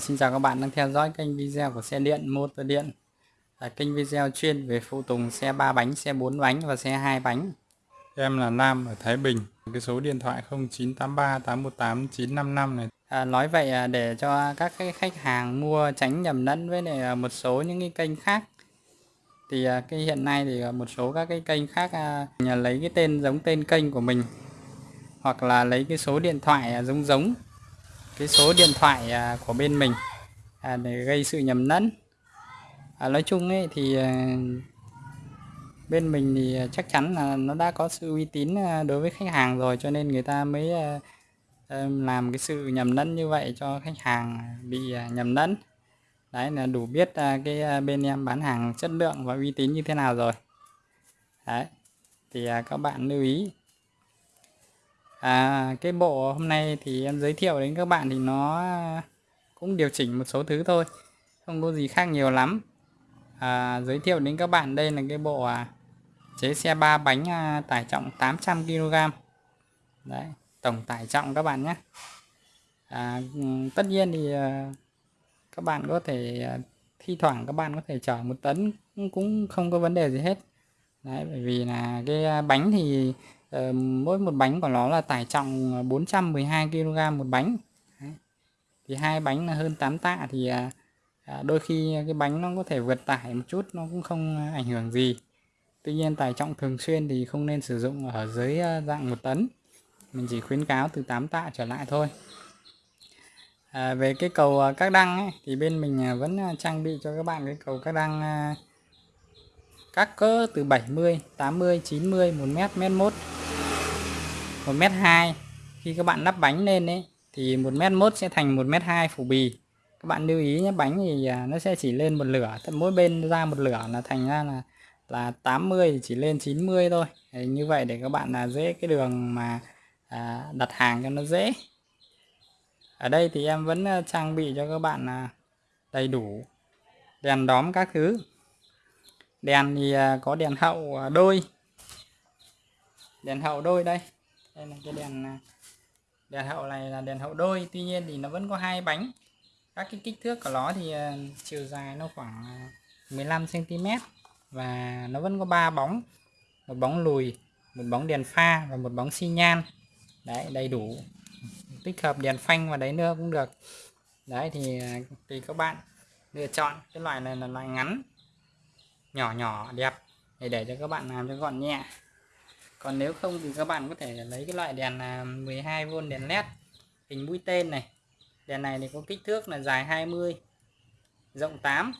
Xin chào các bạn đang theo dõi kênh video của xe điện motor điện là kênh video chuyên về phụ tùng xe 3 bánh, xe 4 bánh và xe 2 bánh. Em là Nam ở Thái Bình. Cái số điện thoại 0983 818 955 này. À, nói vậy à, để cho các cái khách hàng mua tránh nhầm lẫn với à, một số những cái kênh khác thì à, cái hiện nay thì một số các cái kênh khác nhà lấy cái tên giống tên kênh của mình hoặc là lấy cái số điện thoại giống giống cái số điện thoại à, của bên mình à, để gây sự nhầm lẫn. À, nói chung ấy thì à, bên mình thì à, chắc chắn là nó đã có sự uy tín đối với khách hàng rồi cho nên người ta mới làm cái sự nhầm lẫn như vậy cho khách hàng bị nhầm lẫn. Đấy là đủ biết cái bên em bán hàng chất lượng và uy tín như thế nào rồi. Đấy thì các bạn lưu ý à, cái bộ hôm nay thì em giới thiệu đến các bạn thì nó cũng điều chỉnh một số thứ thôi không có gì khác nhiều lắm. À, giới thiệu đến các bạn đây là cái bộ à, chế xe ba bánh à, tải trọng 800 kg đấy tổng tải trọng các bạn nhé. À, ừ, tất nhiên thì à, các bạn có thể à, thi thoảng các bạn có thể chở một tấn cũng không có vấn đề gì hết. Đấy bởi vì là cái à, bánh thì Ờ, mỗi một bánh của nó là tải trọng 412 kg một bánh. Đấy. thì hai bánh là hơn 8 tạ thì à, à, đôi khi cái bánh nó có thể vượt tải một chút nó cũng không ảnh hưởng gì. Tuy nhiên tải trọng thường xuyên thì không nên sử dụng ở dưới à, dạng 1 tấn. Mình chỉ khuyến cáo từ 8 tạ trở lại thôi. À, về cái cầu các đăng ấy, thì bên mình vẫn trang bị cho các bạn cái cầu các đăng các cỡ từ 70 80 90 1 mét mét 1 mét 2 khi các bạn lắp bánh lên đấy thì 1 mét 1 sẽ thành 1 mét 2 phủ bì. Các bạn lưu ý nhé bánh thì à, nó sẽ chỉ lên một lửa mỗi bên ra một lửa là thành ra là là 80 thì chỉ lên 90 thôi. Đấy, như vậy để các bạn là dễ cái đường mà à, đặt hàng cho nó dễ. Ở đây thì em vẫn à, trang bị cho các bạn là đầy đủ đèn đóm các thứ. Đèn thì à, có đèn hậu à, đôi. Đèn hậu đôi đây đây là cái đèn à, đèn hậu này là đèn hậu đôi. Tuy nhiên thì nó vẫn có hai bánh. Các cái kích thước của nó thì à, chiều dài nó khoảng à, 15 cm và nó vẫn có ba bóng. Một bóng lùi, một bóng đèn pha và một bóng xi nhan. Đấy, đầy đủ. Tích hợp đèn phanh vào đấy nữa cũng được. Đấy thì tùy các bạn lựa chọn. Cái loại này là loại ngắn, nhỏ nhỏ, đẹp. Để để cho các bạn làm cho gọn nhẹ còn nếu không thì các bạn có thể lấy cái loại đèn à, 12V đèn led hình mũi tên này. Đèn này thì có kích thước là dài 20 rộng 8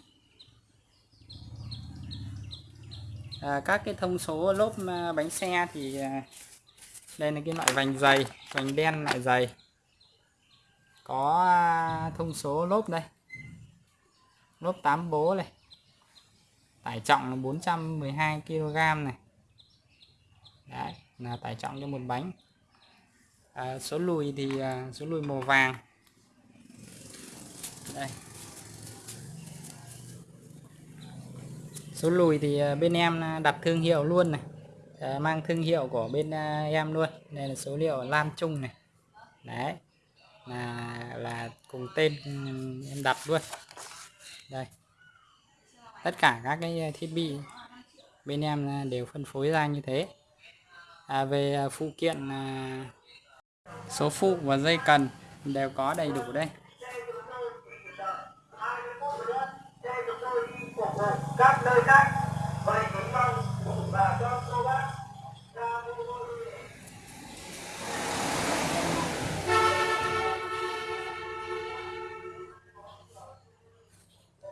à, các cái thông số lốp à, bánh xe thì à, đây là cái loại vành dày vành đen lại dày. Có thông số lốp đây. Lốp 8 bố này. Tải trọng là 412 kg này. Đấy, là tải trọng cho một bánh. À, số lùi thì à, số lùi màu vàng. Đây. Số lùi thì à, bên em à, đặt thương hiệu luôn này. À, mang thương hiệu của bên à, em luôn. Đây là số liệu Lam Trung này. Đấy là là cùng tên ừ, em đặt luôn. Đây. Tất cả các cái à, thiết bị bên em à, đều phân phối ra như thế à, về à, phụ kiện à, số phụ và dây cần đều có đầy đủ đây. Các nơi khác vậy kính mong và cho cô bác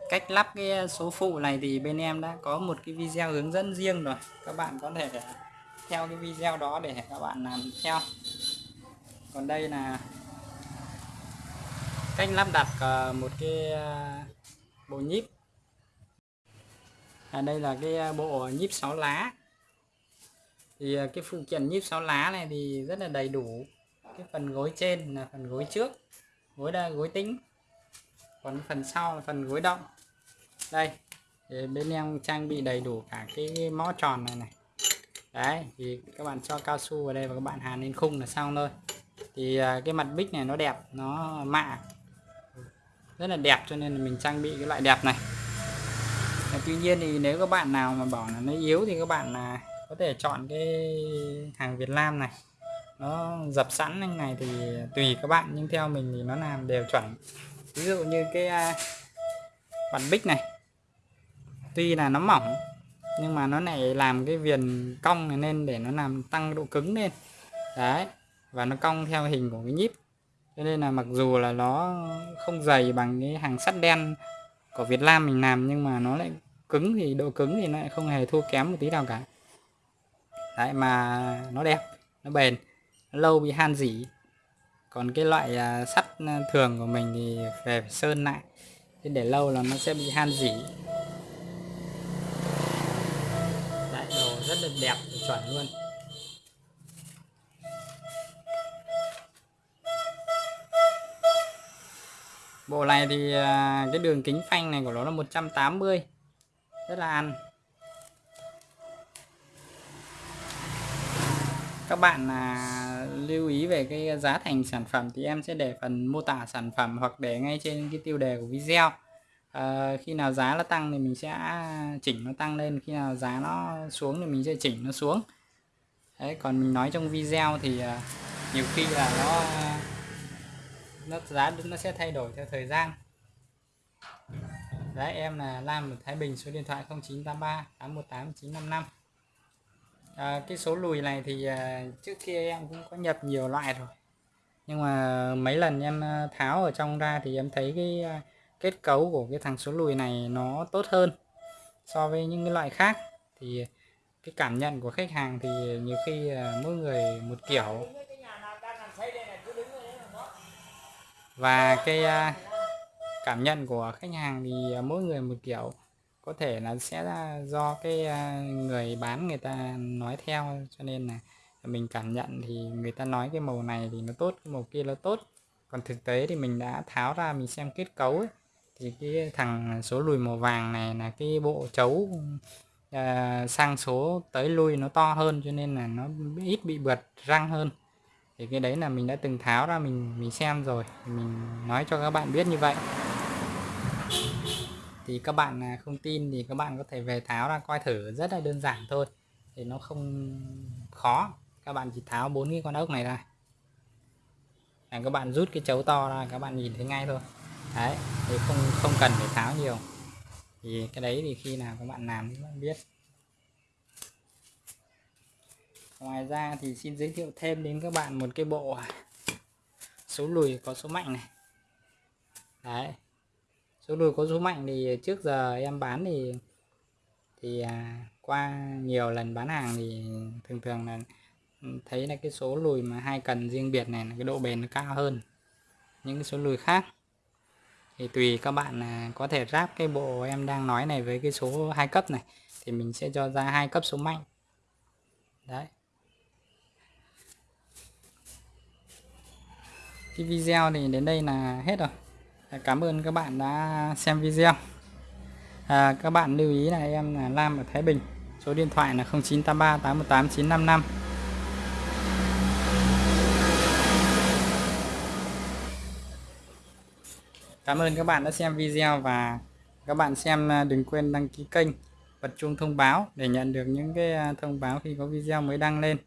cách lắp cái à, số phụ này thì bên em đã có một cái video hướng dẫn riêng rồi. Các bạn có thể theo cái video đó để các bạn làm theo. Còn đây là cách lắp đặt ờ, một cái ờ, bộ nhíp. À, đây là cái ờ, bộ nhíp 6 lá. Thì cái phụ kiện nhíp 6 lá này thì rất là đầy đủ. Cái phần gối trên là phần gối trước gối đa gối tính. Còn phần sau là phần gối động. Đây bên em trang bị đầy đủ cả cái mõ tròn này này đấy, thì các bạn cho cao su vào đây và các bạn hàn lên khung là xong thôi. Thì à, cái mặt bích này nó đẹp, nó mạ, rất là đẹp cho nên là mình trang bị cái loại đẹp này. Và tuy nhiên thì nếu các bạn nào mà bảo là nó yếu thì các bạn là có thể chọn cái hàng Việt Nam này. Nó dập sẵn như này thì tùy các bạn, nhưng theo mình thì nó làm đều chuẩn. Ví dụ như cái à, mặt bản bích này, tuy là nó mỏng nhưng mà nó lại làm cái viền cong này lên để nó làm tăng độ cứng lên. Đấy, và nó cong theo hình của cái nhíp. Cho nên là mặc dù là nó không dày bằng cái hàng sắt đen của Việt Nam mình làm, nhưng mà nó lại cứng thì độ cứng thì nó lại không hề thua kém một tí nào cả. Đấy, mà nó đẹp, nó bền, nó lâu bị han dỉ. Còn cái loại à, sắt à, thường của mình thì về phải sơn lại. Để lâu là nó sẽ bị han dỉ. Đẹp chuẩn luôn. Bộ này thì à, cái đường kính phanh này của nó là 180 rất là ăn. Các bạn à, lưu ý về cái giá thành sản phẩm thì em sẽ để phần mô tả sản phẩm hoặc để ngay trên cái tiêu đề của video à, khi nào giá nó tăng thì mình sẽ chỉnh nó tăng lên khi nào giá nó xuống thì mình sẽ chỉnh nó xuống. Đấy còn mình nói trong video thì à, nhiều khi là nó nó giá nó sẽ thay đổi theo thời gian. Đấy em là Lam ở Thái Bình số điện thoại 0983 818 955 à, cái số lùi này thì à, trước kia em cũng có nhập nhiều loại rồi. Nhưng mà mấy lần em tháo ở trong ra thì em thấy cái kết cấu của cái thằng số lùi này nó tốt hơn so với những cái loại khác. Thì cái cảm nhận của khách hàng thì nhiều khi mỗi người một kiểu. Và cái à, cảm nhận của khách hàng thì mỗi người một kiểu. Có thể là sẽ là do cái à, người bán người ta nói theo cho nên là mình cảm nhận thì người ta nói cái màu này thì nó tốt cái màu kia nó tốt. Còn thực tế thì mình đã tháo ra mình xem kết cấu ấy, thì cái thằng số lùi màu vàng này là cái bộ chấu à, sang số tới lui nó to hơn cho nên là nó ít bị bượt răng hơn. Thì cái đấy là mình đã từng tháo ra mình mình xem rồi. Mình nói cho các bạn biết như vậy. Thì các bạn à, không tin thì các bạn có thể về tháo ra coi thử rất là đơn giản thôi. Thì nó không khó. Các bạn chỉ tháo bốn cái con ốc này ra. Là các bạn rút cái chấu to ra các bạn nhìn thấy ngay thôi đấy, thì không không cần phải tháo nhiều. Thì cái đấy thì khi nào các bạn làm các bạn biết. Ngoài ra thì xin giới thiệu thêm đến các bạn một cái bộ à, số lùi có số mạnh này. Đấy, số lùi có số mạnh thì trước giờ em bán thì thì à, qua nhiều lần bán hàng thì thường thường là thấy là cái số lùi mà hai cần riêng biệt này là cái độ bền nó cao hơn những cái số lùi khác thì tùy các bạn có thể ráp cái bộ em đang nói này với cái số hai cấp này thì mình sẽ cho ra hai cấp số mạnh. Đấy. Cái video thì đến đây là hết rồi. Dạ, cảm ơn các bạn đã xem video. À, các bạn lưu ý là em là Lam ở Thái Bình số điện thoại là 0983 818 955 Cảm ơn các bạn đã xem video và các bạn xem à, đừng quên đăng ký kênh, bật chuông thông báo để nhận được những cái à, thông báo khi có video mới đăng lên.